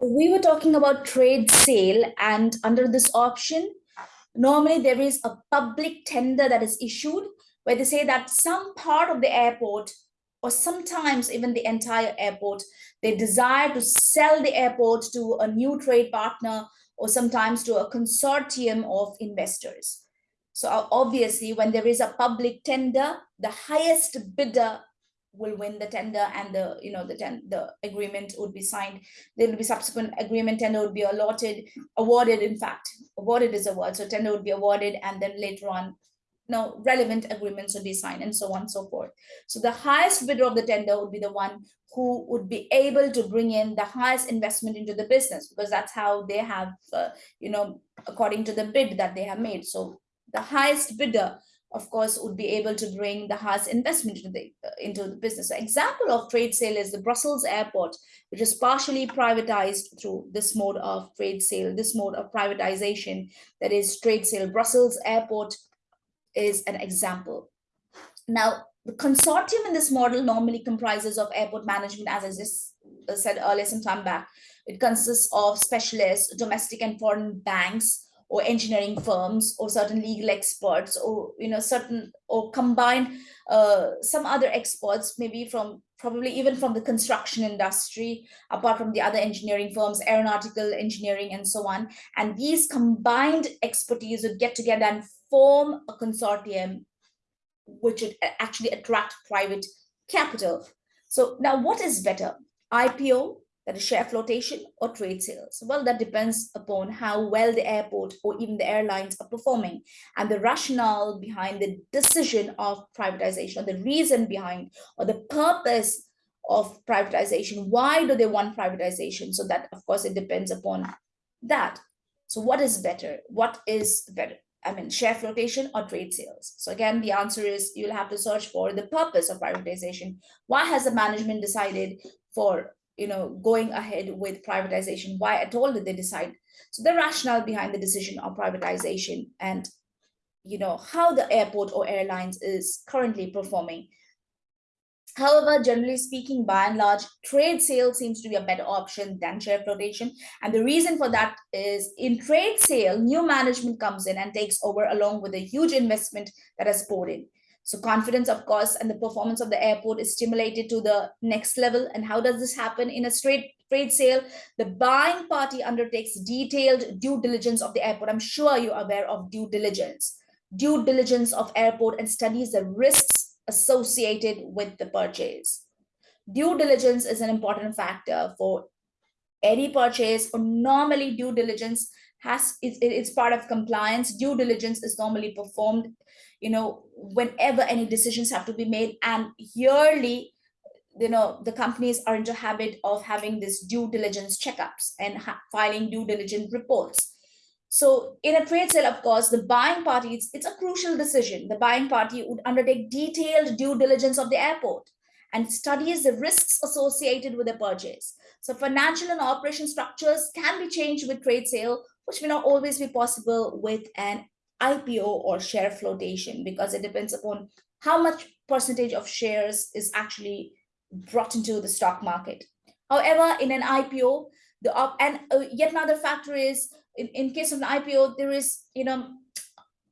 We were talking about trade sale and under this option, normally there is a public tender that is issued where they say that some part of the airport or sometimes even the entire airport, they desire to sell the airport to a new trade partner or sometimes to a consortium of investors. So obviously, when there is a public tender, the highest bidder will win the tender and the you know the ten, the agreement would be signed. There will be subsequent agreement tender would be allotted awarded in fact awarded is a word so tender would be awarded and then later on no relevant agreements would be signed and so on and so forth. So the highest bidder of the tender would be the one who would be able to bring in the highest investment into the business because that's how they have uh, you know according to the bid that they have made. So the highest bidder of course, would be able to bring the highest investment into the, into the business. Example of trade sale is the Brussels airport, which is partially privatized through this mode of trade sale, this mode of privatization, that is trade sale. Brussels airport is an example. Now, the consortium in this model normally comprises of airport management, as I just uh, said earlier some time back. It consists of specialists, domestic and foreign banks, or engineering firms or certain legal experts or you know certain or combined uh, some other experts maybe from probably even from the construction industry apart from the other engineering firms aeronautical engineering and so on. And these combined expertise would get together and form a consortium which would actually attract private capital. So now what is better ipo that is share flotation or trade sales? Well, that depends upon how well the airport or even the airlines are performing and the rationale behind the decision of privatization or the reason behind or the purpose of privatization. Why do they want privatization? So that, of course, it depends upon that. So what is better? What is better? I mean, share flotation or trade sales. So again, the answer is you'll have to search for the purpose of privatization. Why has the management decided for you know, going ahead with privatization? Why at all did they decide? So the rationale behind the decision of privatization and, you know, how the airport or airlines is currently performing. However, generally speaking, by and large, trade sale seems to be a better option than share flotation. And the reason for that is in trade sale, new management comes in and takes over along with a huge investment that has poured in. So confidence, of course, and the performance of the airport is stimulated to the next level. And how does this happen in a straight trade sale? The buying party undertakes detailed due diligence of the airport. I'm sure you're aware of due diligence. Due diligence of airport and studies the risks associated with the purchase. Due diligence is an important factor for any purchase or normally due diligence has it's, it's part of compliance. Due diligence is normally performed you know whenever any decisions have to be made. And yearly you know the companies are into habit of having this due diligence checkups and filing due diligence reports. So in a trade sale of course the buying party it's, it's a crucial decision. The buying party would undertake detailed due diligence of the airport and studies the risks associated with the purchase so financial and operation structures can be changed with trade sale which may not always be possible with an IPO or share flotation because it depends upon how much percentage of shares is actually brought into the stock market. However, in an IPO, the op and uh, yet another factor is in, in case of an IPO, there is, you know,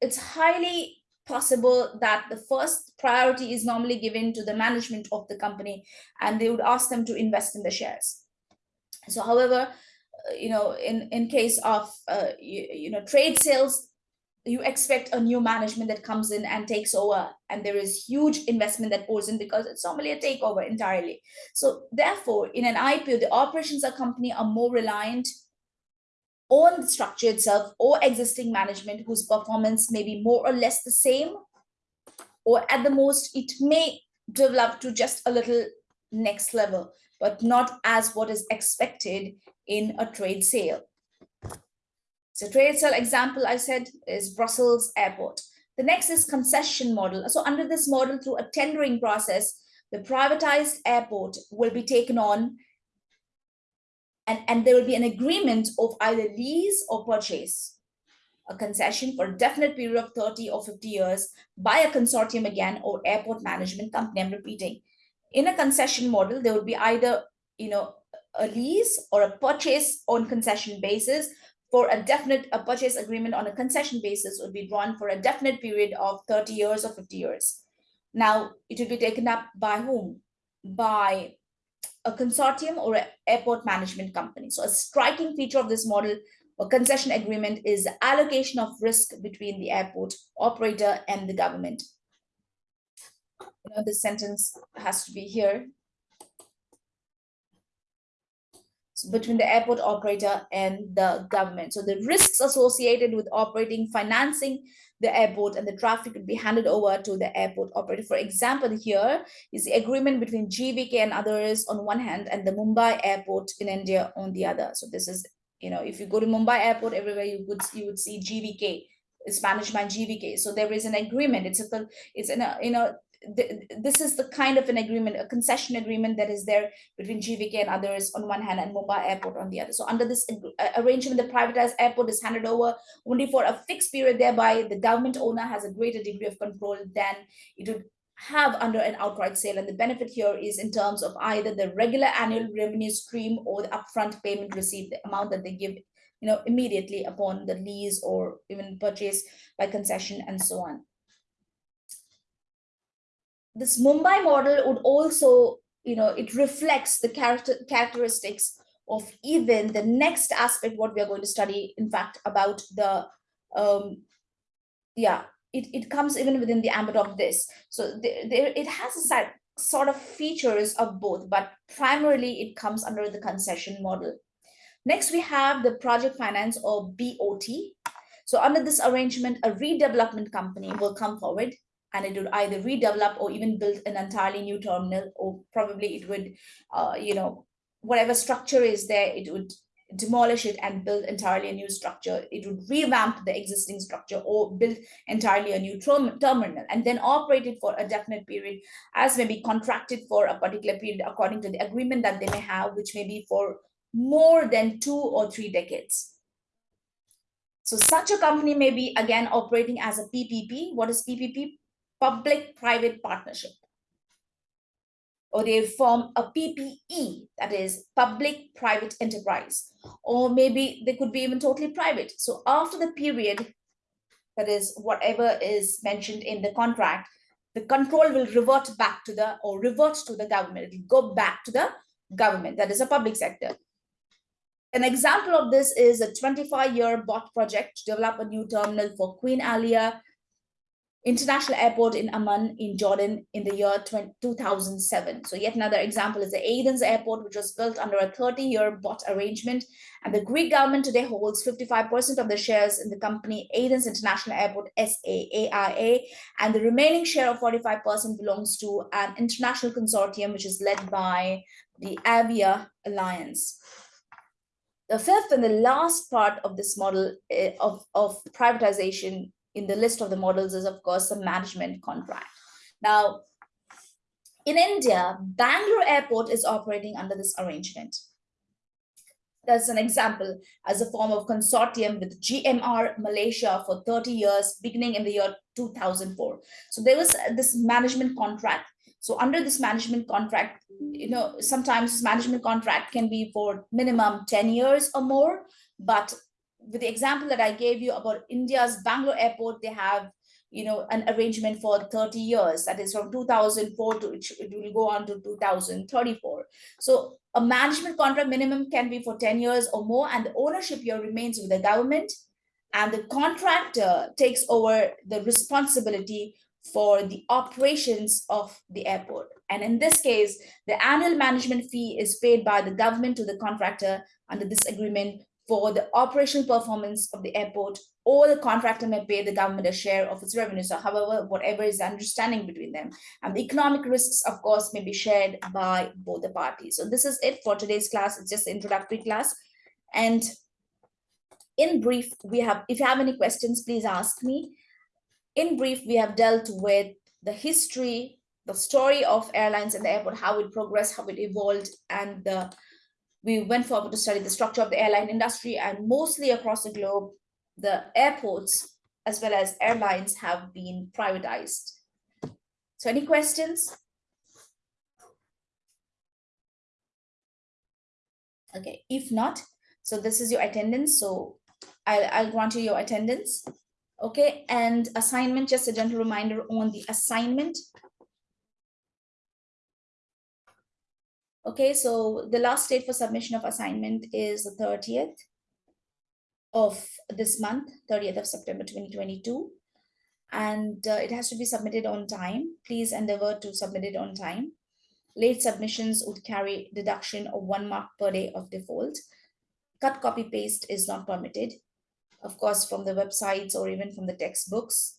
it's highly possible that the first priority is normally given to the management of the company and they would ask them to invest in the shares. So however, uh, you know, in, in case of, uh, you, you know, trade sales, you expect a new management that comes in and takes over and there is huge investment that pours in because it's normally a takeover entirely. So therefore in an ipo the operations of company are more reliant on the structure itself or existing management whose performance may be more or less the same or at the most it may develop to just a little next level but not as what is expected in a trade sale so trade sale example I said is Brussels airport. The next is concession model. So under this model through a tendering process, the privatized airport will be taken on and, and there will be an agreement of either lease or purchase a concession for a definite period of 30 or 50 years by a consortium again or airport management company. I'm repeating. In a concession model, there would be either, you know, a lease or a purchase on concession basis for a definite a purchase agreement on a concession basis would be drawn for a definite period of 30 years or 50 years. Now, it will be taken up by whom? By a consortium or an airport management company. So a striking feature of this model or concession agreement is allocation of risk between the airport operator and the government. You know, this sentence has to be here. So between the airport operator and the government. So the risks associated with operating, financing the airport and the traffic will be handed over to the airport operator. For example, here is the agreement between GVK and others on one hand and the Mumbai airport in India on the other. So this is, you know, if you go to Mumbai airport, everywhere you would you would see GVK. It's managed by GVK. So there is an agreement. It's a it's in a you know this is the kind of an agreement, a concession agreement that is there between GVK and others on one hand and Mumbai Airport on the other. So under this uh, arrangement, the privatized airport is handed over only for a fixed period. Thereby, the government owner has a greater degree of control than it would have under an outright sale. And the benefit here is in terms of either the regular annual revenue stream or the upfront payment received, the amount that they give you know, immediately upon the lease or even purchase by concession and so on this Mumbai model would also, you know, it reflects the character characteristics of even the next aspect, what we are going to study, in fact, about the, um, yeah, it, it comes even within the ambit of this. So there, there it has a side, sort of features of both, but primarily it comes under the concession model. Next, we have the project finance or BOT. So under this arrangement, a redevelopment company will come forward and it would either redevelop or even build an entirely new terminal or probably it would uh, you know whatever structure is there it would demolish it and build entirely a new structure. It would revamp the existing structure or build entirely a new term terminal and then operate it for a definite period as may be contracted for a particular period according to the agreement that they may have which may be for more than two or three decades. So such a company may be again operating as a ppp what is ppp public-private partnership. Or they form a PPE, that is public-private enterprise. Or maybe they could be even totally private. So after the period, that is whatever is mentioned in the contract, the control will revert back to the, or revert to the government. It will go back to the government, that is a public sector. An example of this is a 25-year BOT project to develop a new terminal for Queen Alia International Airport in Amman in Jordan in the year 2007. So yet another example is the Athens Airport, which was built under a 30-year BOT arrangement. And the Greek government today holds 55% of the shares in the company Athens International Airport, SAAIA, and the remaining share of 45% belongs to an international consortium, which is led by the Avia Alliance. The fifth and the last part of this model eh, of, of privatization in the list of the models is, of course, the management contract. Now, in India, Bangalore Airport is operating under this arrangement. That's an example as a form of consortium with GMR Malaysia for 30 years, beginning in the year 2004. So there was this management contract. So under this management contract, you know, sometimes management contract can be for minimum 10 years or more, but with the example that I gave you about India's Bangalore airport, they have you know an arrangement for 30 years. That is from 2004 to it will go on to 2034 so a management contract minimum can be for 10 years or more and the ownership here remains with the government and the contractor takes over the responsibility for the operations of the airport. And in this case the annual management fee is paid by the government to the contractor under this agreement for the operational performance of the airport or the contractor may pay the government a share of its revenue. So however, whatever is the understanding between them. And the economic risks, of course, may be shared by both the parties. So this is it for today's class. It's just introductory class. And in brief, we have, if you have any questions, please ask me. In brief, we have dealt with the history, the story of airlines and the airport, how it progressed, how it evolved, and the we went forward to study the structure of the airline industry and mostly across the globe, the airports as well as airlines have been privatized. So any questions? Okay, if not, so this is your attendance, so I'll, I'll grant you your attendance. Okay, and assignment, just a gentle reminder on the assignment. Okay, so the last date for submission of assignment is the thirtieth of this month, thirtieth of September twenty twenty-two. And uh, it has to be submitted on time. Please endeavor to submit it on time. Late submissions would carry deduction of one mark per day of default. Cut, copy, paste is not permitted, of course, from the websites or even from the textbooks.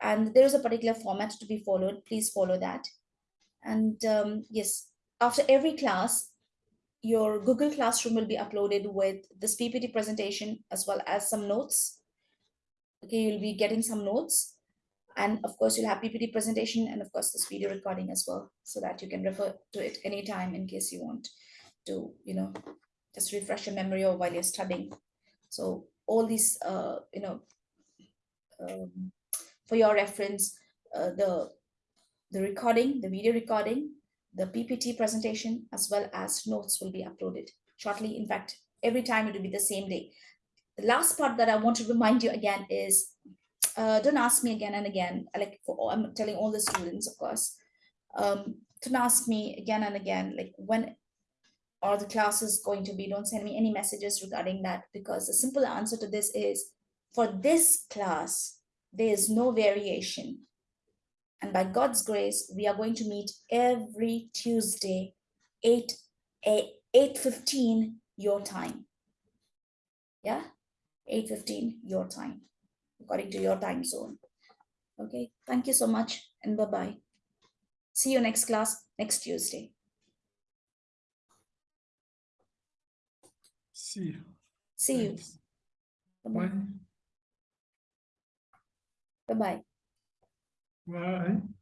And there is a particular format to be followed. Please follow that. And um, yes, after every class, your Google Classroom will be uploaded with this PPT presentation as well as some notes. Okay, you'll be getting some notes. And of course, you'll have PPT presentation and of course this video recording as well, so that you can refer to it anytime in case you want to, you know, just refresh your memory or while you're studying. So all these, uh, you know, um, for your reference, uh, the the recording, the video recording, the PPT presentation, as well as notes will be uploaded shortly. In fact, every time it will be the same day. The last part that I want to remind you again is uh, don't ask me again and again. Like for, I'm telling all the students, of course, um, don't ask me again and again, like when are the classes going to be? Don't send me any messages regarding that because the simple answer to this is for this class, there is no variation. And by God's grace, we are going to meet every Tuesday, 8, eh, 8, 8.15 your time. Yeah, 8.15 your time according to your time zone. Okay, thank you so much and bye-bye. See you next class next Tuesday. See you. See you. Thanks. Bye-bye. Bye. Bye-bye. Bye.